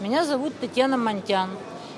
Меня зовут Татьяна Монтян.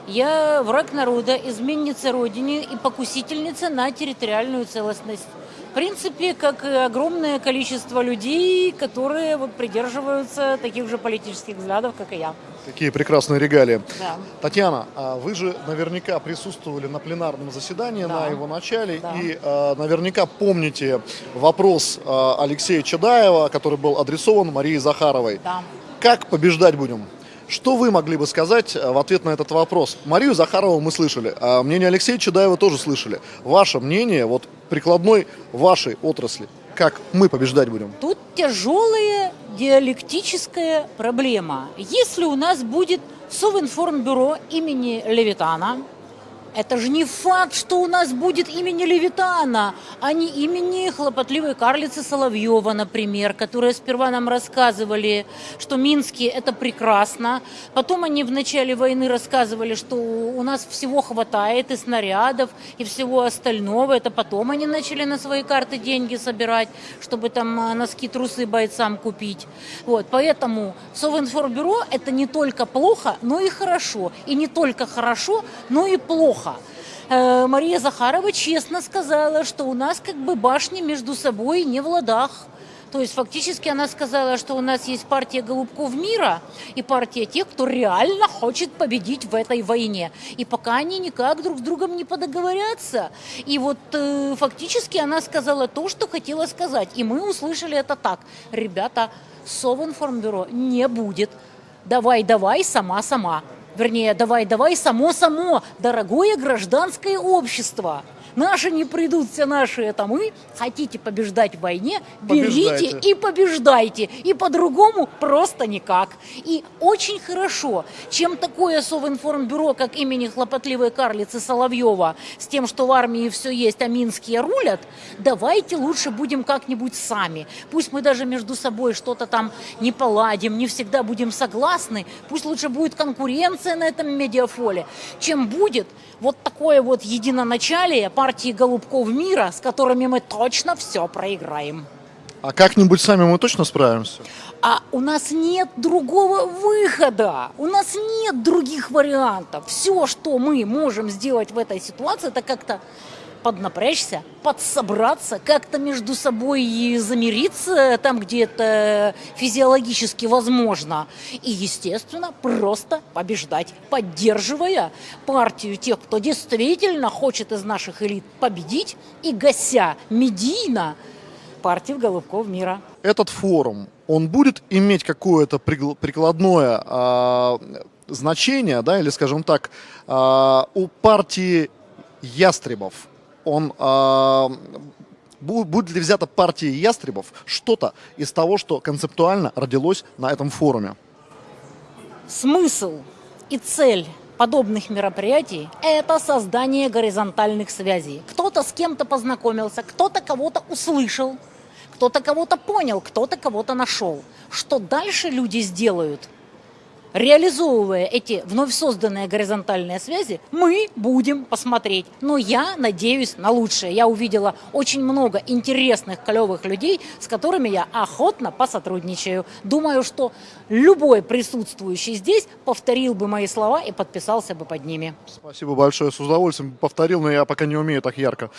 Я враг народа, изменница Родине и покусительница на территориальную целостность. В принципе, как и огромное количество людей, которые вот придерживаются таких же политических взглядов, как и я. Какие прекрасные регалии. Да. Татьяна, а вы же наверняка присутствовали на пленарном заседании, Да. на его начале, Да. и а, наверняка помните вопрос а, Алексея Чадаева, который был адресован Марии Захаровой. Да. Как побеждать будем? Что вы могли бы сказать а, в ответ на этот вопрос? Марию Захарову мы слышали, а мнение Алексея Чадаева тоже слышали. Ваше мнение, вот прикладной вашей отрасли, как мы побеждать будем? Тут тяжелая диалектическая проблема. Если у нас будет Совинформбюро имени Левитана, это же не факт, что у нас будет имени Левитана, а не имени хлопотливой карлицы Соловьева, например, которые сперва нам рассказывали, что Минские это прекрасно. Потом они в начале войны рассказывали, что у нас всего хватает и снарядов, и всего остального. Это потом они начали на свои карты деньги собирать, чтобы там а, носки, трусы бойцам купить. Вот, поэтому Совинформбюро это не только плохо, но и хорошо. И не только хорошо, но и плохо. Э, Мария Захарова честно сказала, что у нас как бы башни между собой не в ладах. То есть фактически она сказала, что у нас есть партия голубков мира и партия тех, кто реально хочет победить в этой войне. И пока они никак друг с другом не подоговорятся. И вот э, фактически она сказала то, что хотела сказать. И мы услышали это так. Ребята, Совинформбюро не будет. Давай, давай, сама-сама. Вернее, давай-давай, само-само, дорогое гражданское общество. Наши не придут, все наши это мы. Хотите побеждать в войне, берите Побеждайте. и побеждайте. И по-другому просто никак. И очень хорошо, чем такое Совинформбюро, как имени хлопотливой карлицы Соловьева, с тем, что в армии все есть, а Минские рулят, давайте лучше будем как-нибудь сами. Пусть мы даже между собой что-то там не поладим, не всегда будем согласны. Пусть лучше будет конкуренция на этом медиафоле, чем будет вот такое вот единоначалие партии голубков мира, с которыми мы точно все проиграем. А как-нибудь сами мы точно справимся? А у нас нет другого выхода, у нас нет других вариантов. Все, что мы можем сделать в этой ситуации, это как-то поднапрячься, подсобраться, как-то между собой и замириться там, где это физиологически возможно. И, естественно, просто побеждать, поддерживая партию тех, кто действительно хочет из наших элит победить, и гася медийно партию голубков мира. этот форум, он будет иметь какое-то прикладное а, значение, да, или, скажем так, а, у партии ястребов, он а, бу- будет ли взято партией ястребов что-то из того, что концептуально родилось на этом форуме? Смысл и цель подобных мероприятий – это создание горизонтальных связей. Кто-то с кем-то познакомился, кто-то кого-то услышал, кто-то кого-то понял, кто-то кого-то нашел. Что дальше люди сделают, реализовывая эти вновь созданные горизонтальные связи, мы будем посмотреть. Но я надеюсь на лучшее. Я увидела очень много интересных, клевых людей, с которыми я охотно посотрудничаю. Думаю, что любой присутствующий здесь повторил бы мои слова и подписался бы под ними. Спасибо большое, с удовольствием повторил, но я пока не умею так ярко.